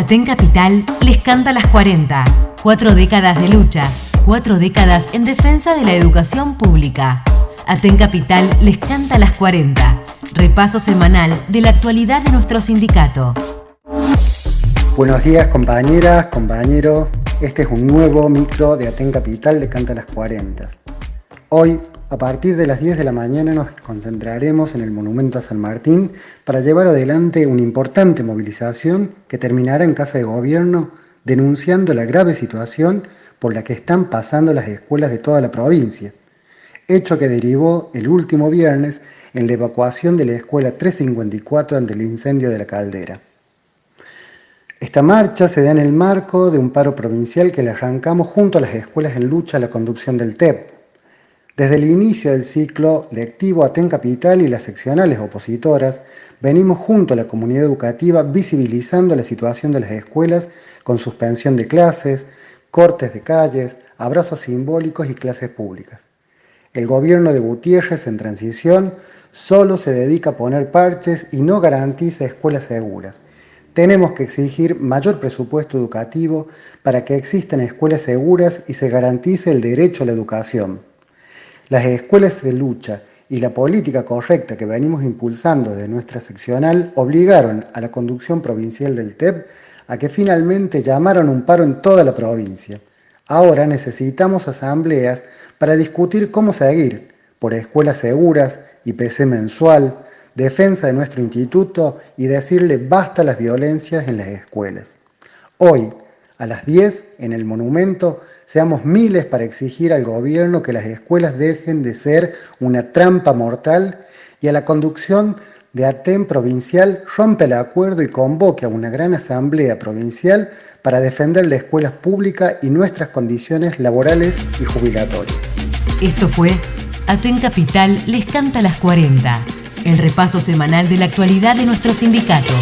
Aten Capital les canta las 40. Cuatro décadas de lucha, cuatro décadas en defensa de la educación pública. Aten Capital les canta las 40. Repaso semanal de la actualidad de nuestro sindicato. Buenos días compañeras, compañeros. Este es un nuevo micro de Aten Capital de Canta las 40. Hoy, a partir de las 10 de la mañana, nos concentraremos en el Monumento a San Martín para llevar adelante una importante movilización que terminará en Casa de Gobierno denunciando la grave situación por la que están pasando las escuelas de toda la provincia, hecho que derivó el último viernes en la evacuación de la escuela 354 ante el incendio de la caldera. Esta marcha se da en el marco de un paro provincial que le arrancamos junto a las escuelas en lucha a la conducción del TEP, desde el inicio del ciclo lectivo Aten Capital y las seccionales opositoras, venimos junto a la comunidad educativa visibilizando la situación de las escuelas con suspensión de clases, cortes de calles, abrazos simbólicos y clases públicas. El gobierno de Gutiérrez en transición solo se dedica a poner parches y no garantiza escuelas seguras. Tenemos que exigir mayor presupuesto educativo para que existan escuelas seguras y se garantice el derecho a la educación. Las escuelas de lucha y la política correcta que venimos impulsando de nuestra seccional obligaron a la conducción provincial del TEP a que finalmente llamaron un paro en toda la provincia. Ahora necesitamos asambleas para discutir cómo seguir, por escuelas seguras, IPC mensual, defensa de nuestro instituto y decirle basta las violencias en las escuelas. Hoy, a las 10, en el monumento, seamos miles para exigir al gobierno que las escuelas dejen de ser una trampa mortal y a la conducción de ATEM provincial rompe el acuerdo y convoque a una gran asamblea provincial para defender la escuela pública y nuestras condiciones laborales y jubilatorias. Esto fue ATEN Capital les canta las 40, el repaso semanal de la actualidad de nuestro sindicato.